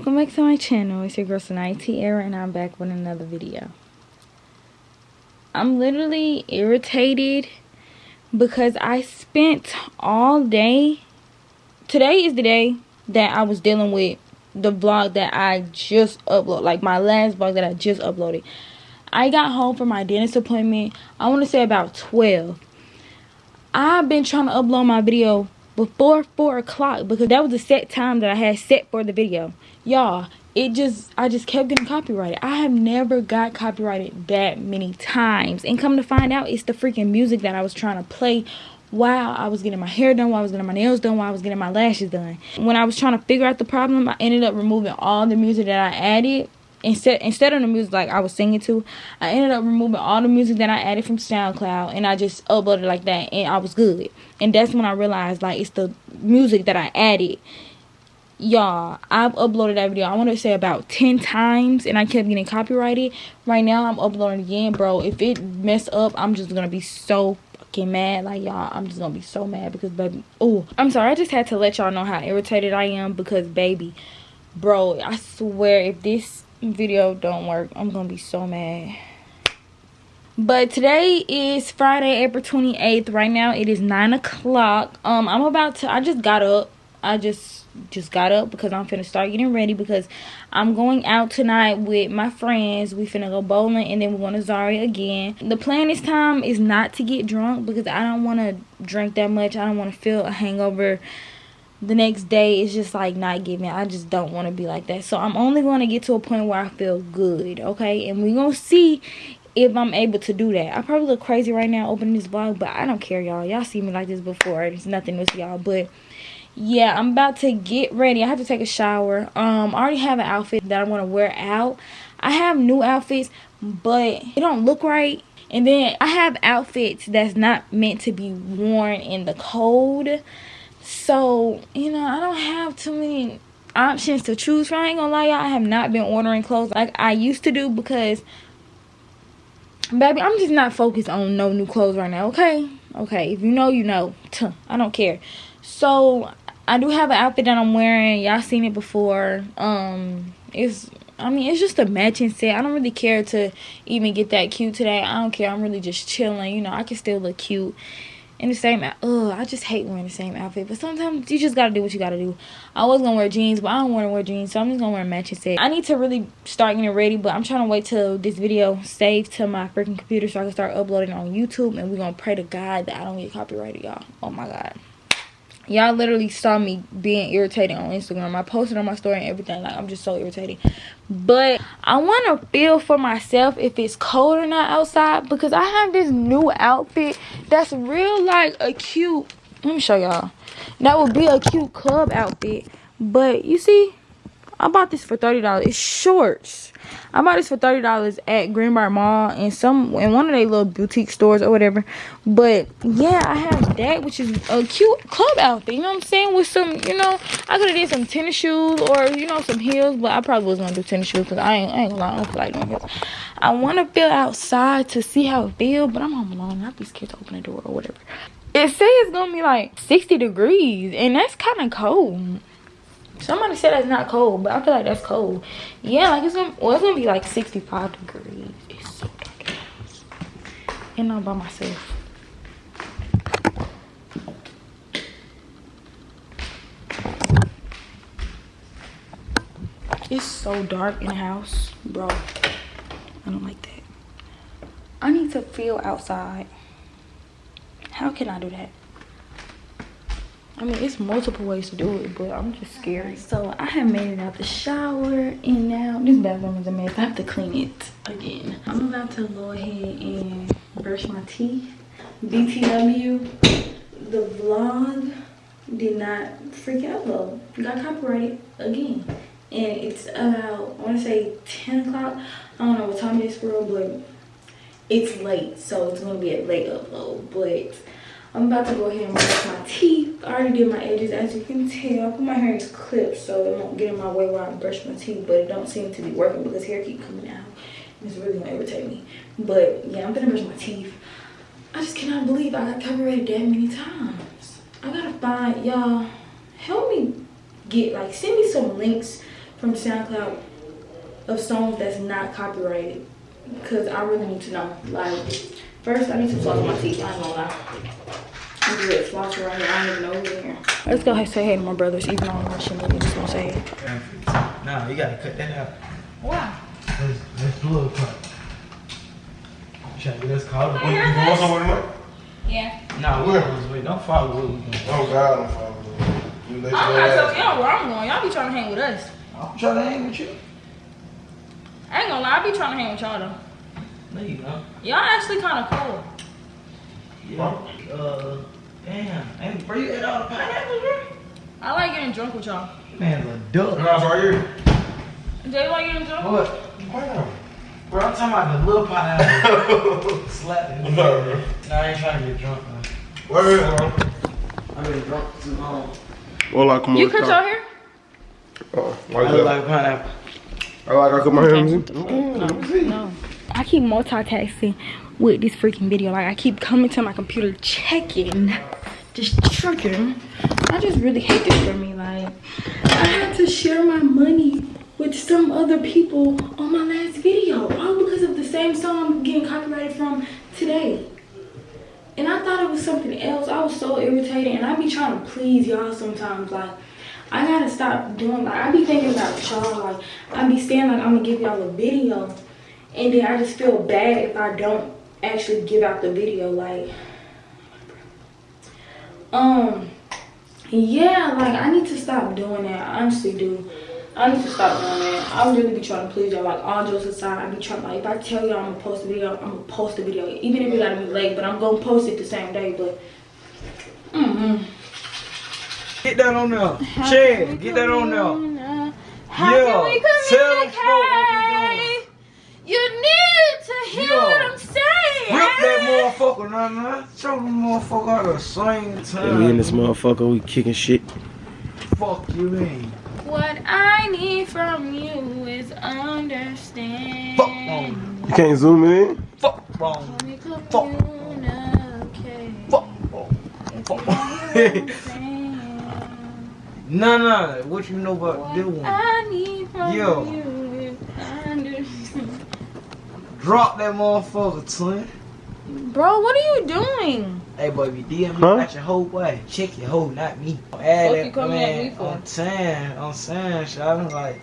welcome back to my channel. It's your girl Sanaya Tiara and I'm back with another video. I'm literally irritated because I spent all day today is the day that I was dealing with the vlog that I just uploaded like my last vlog that I just uploaded. I got home from my dentist appointment I want to say about 12 I've been trying to upload my video before 4 o'clock because that was the set time that I had set for the video. Y'all, it just, I just kept getting copyrighted. I have never got copyrighted that many times. And come to find out, it's the freaking music that I was trying to play while I was getting my hair done, while I was getting my nails done, while I was getting my lashes done. When I was trying to figure out the problem, I ended up removing all the music that I added instead instead of the music like I was singing to, I ended up removing all the music that I added from SoundCloud and I just uploaded like that and I was good. And that's when I realized like it's the music that I added. Y'all, I've uploaded that video I want to say about 10 times and I kept getting copyrighted. Right now I'm uploading again, bro. If it mess up, I'm just to be so fucking mad. Like y'all, I'm just to be so mad because baby, oh, I'm sorry. I just had to let y'all know how irritated I am because baby, bro, I swear if this video don't work i'm gonna be so mad but today is friday april 28th right now it is nine o'clock um i'm about to i just got up i just just got up because i'm finna start getting ready because i'm going out tonight with my friends. We finna go bowling and then we're going to zari again. The plan this time is not to get drunk because i don't want to drink that much. I don't want to feel a hangover the next day. It's just like not giving. I just don't want to be like that. So i'm only going to get to a point where i feel good okay? And we're gonna see if i'm able to do that. I probably look crazy right now opening this vlog but i don't care y'all. Y'all see me like this before. It's nothing with y'all but yeah i'm about to get ready i have to take a shower um i already have an outfit that i want to wear out i have new outfits but it don't look right and then i have outfits that's not meant to be worn in the cold so, you know, I don't have too many options to choose from. I ain't gonna lie, y'all. I have not been ordering clothes like I used to do because, baby, I'm just not focused on no new clothes right now, okay? Okay, if you know, you know. I don't care. So, I do have an outfit that I'm wearing. Y'all seen it before. Um, it's I mean, it's just a matching set. I don't really care to even get that cute today. I don't care. I'm really just chilling. You know, I can still look cute in the same ugh i just hate wearing the same outfit but sometimes you just gotta do what you gotta do i was gonna wear jeans but i don't want to wear jeans so i'm just gonna wear a matching set i need to really start getting ready but i'm trying to wait till this video saves to my freaking computer so i can start uploading on youtube and we're gonna pray to god that i don't get copyrighted y'all oh my god y'all literally saw me being irritated on instagram. I posted on my story and everything. Like i'm just so irritated. But i want to feel for myself if it's cold or not outside because i have this new outfit that's real like a cute let me show y'all. That would be a cute club outfit. But you see I bought this for $30. It's shorts. I bought this for $30 at Greenbriar Mall and some in one of their little boutique stores or whatever. But yeah, I have that, which is a cute club outfit. You know what I'm saying? With some, you know, I could have did some tennis shoes or, you know, some heels. But I probably was to do tennis shoes because I ain't, I ain't gonna lie. I don't feel like doing heels. I want to feel outside to see how it feels. But I'm home alone. I'd be scared to open the door or whatever. It says it's to be like 60 degrees. And that's kind of cold. Somebody said that's not cold, but I feel like that's cold. Yeah, like it's gonna well, it's gonna be like 65 degrees. It's so dark And I'm by myself. It's so dark in the house, bro. I don't like that. I need to feel outside. How can I do that? I mean, it's multiple ways to do it, but I'm just scared. So I have made it out the shower, and now this bathroom is a mess. I have to clean it again. I'm about to go ahead and brush my teeth. BTW, the vlog did not freak out though. Got copyrighted again. And it's about, I want to say 10 o'clock. I don't know what time it is for but it's late. So it's going to be a late upload. But I'm about to go ahead and brush my teeth. I already did my edges, as you can tell. I put my hair in clips so it won't get in my way while I brush my teeth, but it don't seem to be working because hair keep coming out. It's really gonna irritate me. But yeah, I'm gonna brush my teeth. I just cannot believe I got copyrighted that many times. I gotta find y'all. Help me get like send me some links from SoundCloud of songs that's not copyrighted because I really need to know. Like first I need to floss my teeth. I ain't gonna lie. I'm good flossing right here. I don't even know who's in here. Let's go ahead and say hey to my brothers, even though I'm rushing them. Just gonna say hey. Nah, you gotta cut that out. Wow. Let's, let's do a cut. Trying to get us caught up. You going somewhere tonight? Yeah. Nah, we Where? always wait. Don't follow what we doing. Oh God, I'm following you. You let I'm not telling y'all where I'm going. Y'all be trying to hang with us. I'm trying to hang with you. I ain't gonna lie, I be trying to hang with y'all though. No, you don't. Y'all actually kind of cool. Yeah. Uh, damn. Hey, bro, you ate all the pineapples, bro? I like getting drunk with y'all. Man's a duck. Nah, it's right here. Jay, you like getting drunk? What? Wow. Bro, I'm talking about the little pineapple. Slap it. What's up, bro? Nah, I ain't trying to get drunk, man. Where is it? I've been drunk too long. Well, like, come on. You cut your hair? Oh, I like look that. like a pineapple. I like I cut my hair. Let me see. Mm, let. No. I keep multitasking with this freaking video. Like I keep coming to my computer checking, just checking. I just really hate this for me. Like I had to share my money with some other people on my last video, all because of the same song I'm getting copyrighted from today. And I thought it was something else. I was so irritated, and I be trying to please y'all sometimes. Like I gotta stop doing. Like I be thinking about y'all. Like I be saying like I'm gonna give y'all a video and then I just feel bad if I don't actually give out the video like um yeah like I need to stop doing that. I honestly do. I need to stop doing that. I really be trying to please y'all like all jokes aside I be trying like if I tell y'all I'm gonna post a video I'm gonna post a video. Even if it gotta be late but I'm gonna post it the same day but mm-hmm. Get that on there. Chad, get that on there. How Yeah, can we tell them folk what we communicate? You need to hear Yeah. what I'm saying. Rip that motherfucker, nah, nah. Show them motherfucker how to sing time. We in this motherfucker, we kicking shit. Fuck you mean. What I need from you is understanding. Fuck wrong. You can't zoom it in? Fuck wrong. We Fuck. communicate. Fuck wrong. If you what I'm saying. Nah, nah. What you know about this What one? I need from Yo. you is understanding. Drop that motherfucker, twin. Bro, what are you doing? Hey, boy, if you DM me Huh? about your whole boy, check your hoe, not me. Add Fuck that, you coming at man, me for? I'm saying, I'm saying, shawty, like,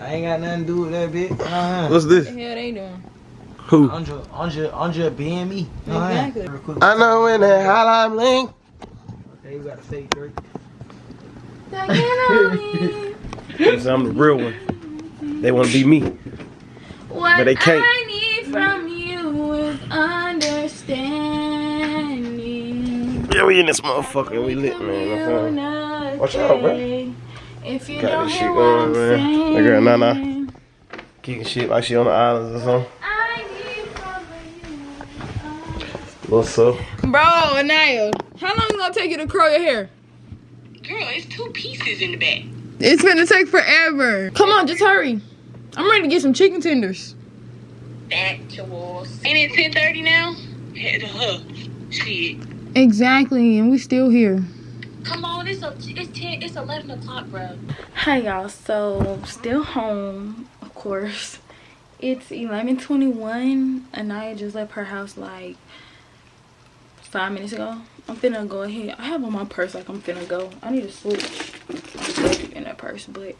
I ain't got nothing to do with that bitch. Uh-huh. What's this? What the hell they doing? Who? I'm just, I'm I'm being me. Exactly. Real quick. I know when that hotline link. Okay, you got a fake Drake. Cause I'm the real one. They wanna be me. What But they can't. I need from you is understanding. Yeah, we in this motherfucker, we lit, man. Okay. Uh-huh. Watch out, bro. If you Got don't this shit what going, I'm man. saying, That girl, Nana. Kicking shit like she on the islands or something. I need from What's up? you. Bro, Anaya, how long is it gonna take you to curl your hair? Girl, it's two pieces in the back. It's gonna take forever. Come on, just hurry. I'm ready to get some chicken tenders. Factuals. Ain't it 10:30 now? Head to her. Shit. Exactly, and we still here. Come on, it's a, it's 10, it's 11 o'clock, bro. Hi y'all, so still home, of course. It's 11:21. Anaya just left her house like five minutes ago. I'm finna go ahead. I have on my purse like I'm finna go. I need to switch in that purse, but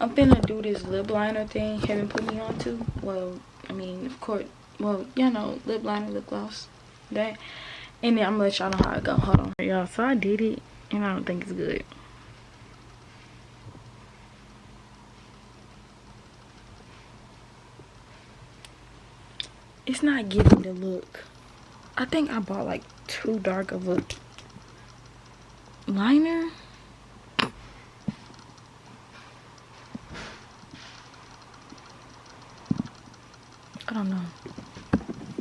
I'm finna do this lip liner thing. Heaven put me on to. Well, I mean, of course. Well, you know, lip liner, lip gloss, that. And then I'm gonna let y'all know how it go. Hold on, y'all. So I did it, and I don't think it's good. it's not giving the look. I think I bought like too dark of a liner. I don't know.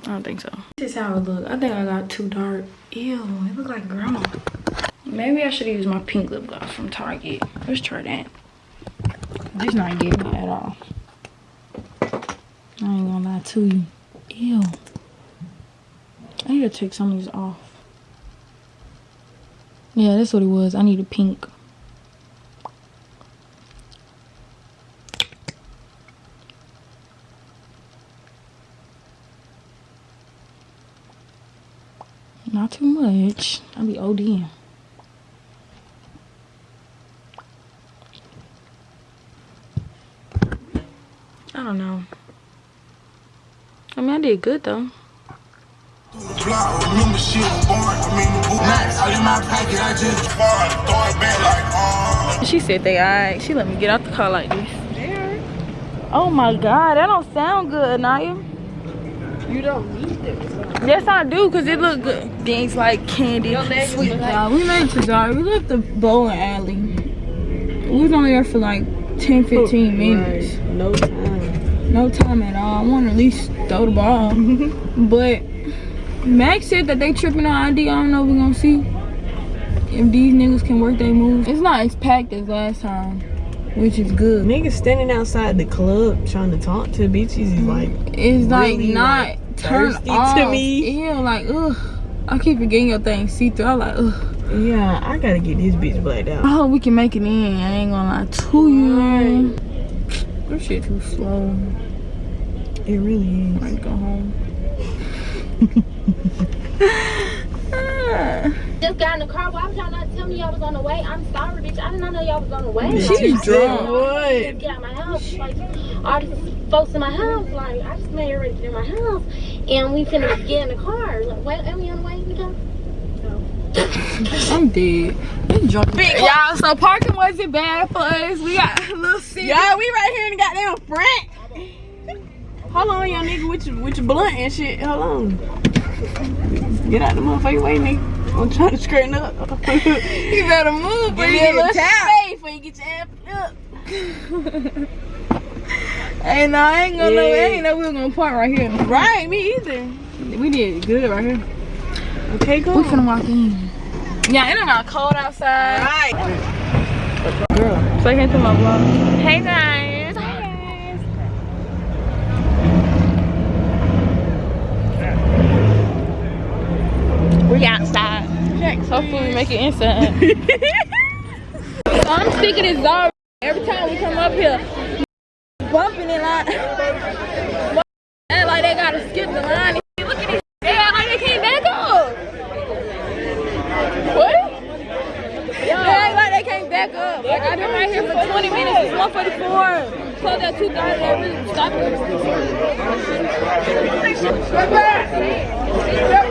I don't think so. This is how it look. I think I got too dark. Ew, it look like grandma. Maybe I should use my pink lip gloss from Target. Let's try that. This not getting it at all. I ain't gonna lie to you. Ew. I need to take some of these off. Yeah, that's what it was. I need a pink. Too much. I'll be ODing. I don't know. I mean, I did good though. She said they alright. She let me get out the car like this. Oh my god, that don't sound good, Naya. You don't need them. Yes, I do, cause it look good. Things like candy, sweet. Y'all, we made it to Zara. We left the bowling alley. We was only there for like 10, 15 minutes. Right. No time. No time at all. I want to at least throw the ball. but Max said that they tripping on ID. I don't know if we're gonna see if these niggas can work their moves. It's not as packed as last time, which is good. Niggas standing outside the club trying to talk to bitches is like It's like really, not like, turned thirsty off. to me. Yeah, like ugh. I keep forgetting your thing see through. I like ugh. Yeah, I gotta get this bitch blacked out. I hope we can make it in. I ain't gonna lie to you. This shit too slow. It really is. I go home. Just got in the car. Why was y'all not telling me y'all was on the way? I'm sorry, bitch. I did not know y'all was on the way. She's Like, drunk. What? Get out my house. Like, all these folks in my house. Like, I just made her ready to get in my house. And we finna get in the car. Like, wait, are we on the way, Nico? I'm dead. I'm drunk. Y'all, so parking wasn't bad for us. We got a little seat. Y'all, we right here in the goddamn front. Hold on, young nigga, with your, with your blunt and shit. Hold on. Get out the motherfucking way, nigga. I'm trying to straighten up. You better move, but Give you me a get little tap. space before you get your ass up. Hey, no, I ain't gonna know. I ain't know we were gonna park right here. Right, me either. We did good right here. Okay, cool. We finna walk in. Yeah, it not cold outside. Right. Say hey to my vlog. Hey guys. Hi guys. We outside. Hopefully we make it inside. so I'm sticking this Zara. Every time we come up here, bumping it like, act like they gotta skip the line. Look at this. They act like they can't back up. What? They act like they can't back up. Like I've been right here for 20 minutes. It's 144. Close at 2:30. They really stop it. Step back. Step back.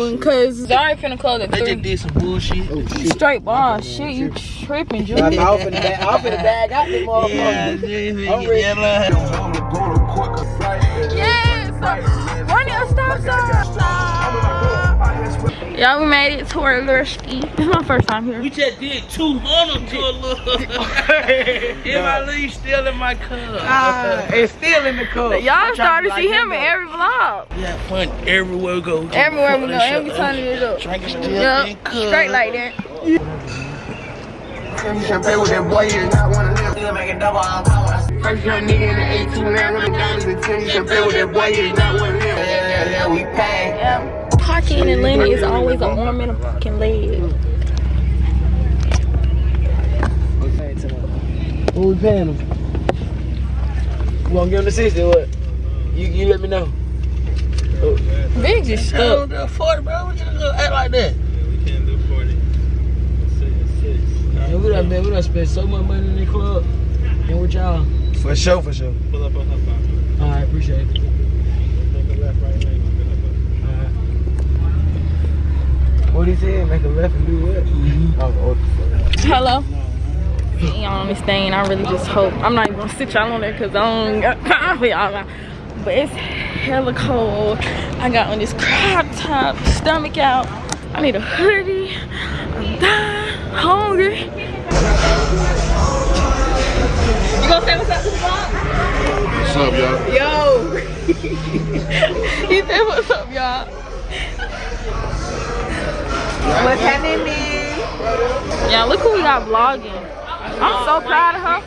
Allure or whatever, cause Zari finna close at They just 3. did some bullshit. Straight ball. Oh, shit, you tripping, Julie. I'm off in the bag. Off in the bag. Out the motherfucker. Yeah, I'm ready. Yes! Run your stop sign. Y'all, we made it to our little ski. This is my first time here. We just did 200 to a little. If I leave still in my car. Uh, it's still in the cup. Y'all started to see him in every vlog. We have fun everywhere we go. Everywhere we go, every time we go. Drinking still Yup, in cup. straight like that. You should play with that boy, you not wanna live. Nigga make it double on power. First young nigga in the 18 now, hundred dollars and ten. You should play with that boy, you not wanna live. Yeah, yeah, yeah, we pay. Parking in Atlanta is always an arm and a fucking leg. What we paying them? You gonna give them the 60 or what? You, you let me know. Big just stuck. 40, bro. What you gonna act like that? Man, we done, man, we done spent so much money in the club. And with y'all. For sure, for sure. Pull up on her phone. Alright, appreciate it. Alright. What he said? Make a left and do what? Oh, oh. Hello. Y'all on this. I really just hope. I'm not even gonna sit y'all on there because I don't got time for y'all. But it's hella cold. I got on this crop top, stomach out. I need a hoodie. I'm dying, hungry. You gonna say what's up to the vlog? What's up, y'all? Yo. he said what's up, y'all. What's happening, man? Yeah, look who we got vlogging. I'm so proud of her.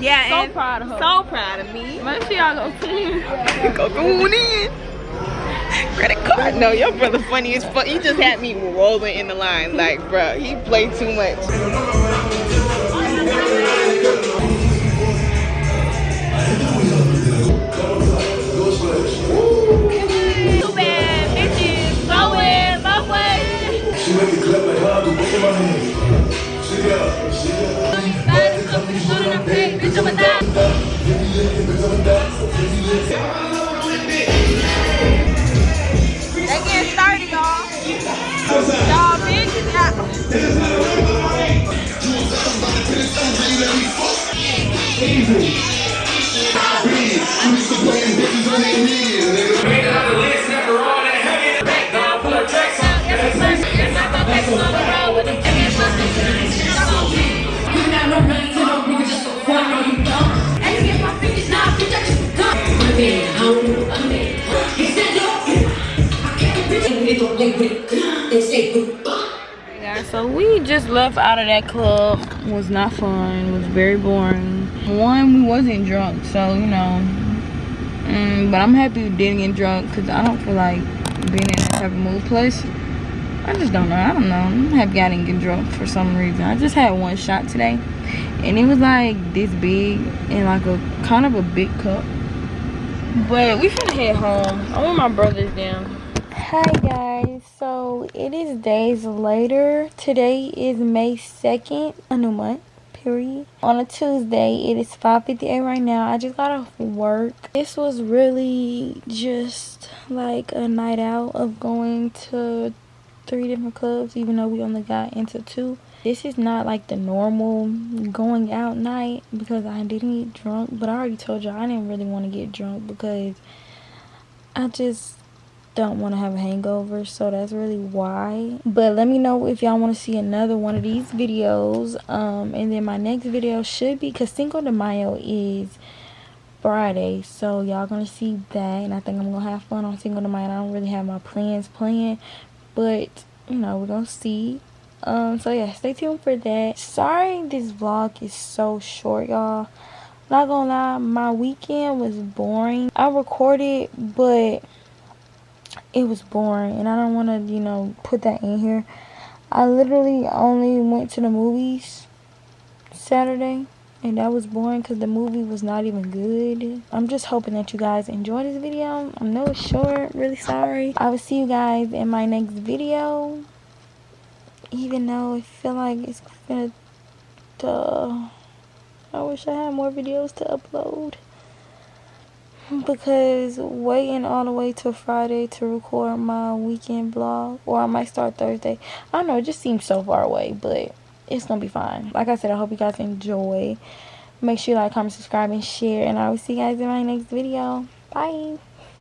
Yeah, So and proud of her. so proud of me. Make sure y'all go see her. Go going in. Credit card. No, your brother funny as fuck. He just had me rolling in the line. Like, bro, he played too much. So we just left out of that club. It was not fun. It was very boring. One we wasn't drunk so you know. Mm, but i'm happy we didn't get drunk because i don't feel like being in that type of mood place. I just don't know. I don't know. I'm happy i didn't get drunk for some reason. I just had one shot today and it was like this big and like a kind of a big cup. But we finna head home. I want my brothers down Hi guys, so it is days later. Today is May 2nd, a new month, period. On a Tuesday, it is 5.58 right now. I just got off work. This was really just like a night out of going to three different clubs, even though we only got into two. This is not like the normal going out night because I didn't get drunk, but I already told y'all I didn't really want to get drunk because I just don't want to have a hangover so that's really why. But let me know if y'all want to see another one of these videos um and then my next video should be because cinco de mayo is friday so y'all gonna see that and i think i'm gonna have fun on cinco de mayo. I don't really have my plans planned but you know we're gonna see. Um so yeah stay tuned for that. Sorry this vlog is so short y'all. Not gonna lie my weekend was boring. I recorded but it was boring and I don't want to, you know, put that in here. I literally only went to the movies Saturday and that was boring because the movie was not even good. I'm just hoping that you guys enjoy this video. I know it's short, really sorry. I will see you guys in my next video. Even though I feel like it's gonna, duh. I wish I had more videos to upload because waiting all the way till Friday to record my weekend vlog or I might start Thursday. I don't know, it just seems so far away, but it's gonna be fine. Like I said, I hope you guys enjoy. Make sure you like, comment, subscribe, and share, and I will see you guys in my next video. Bye.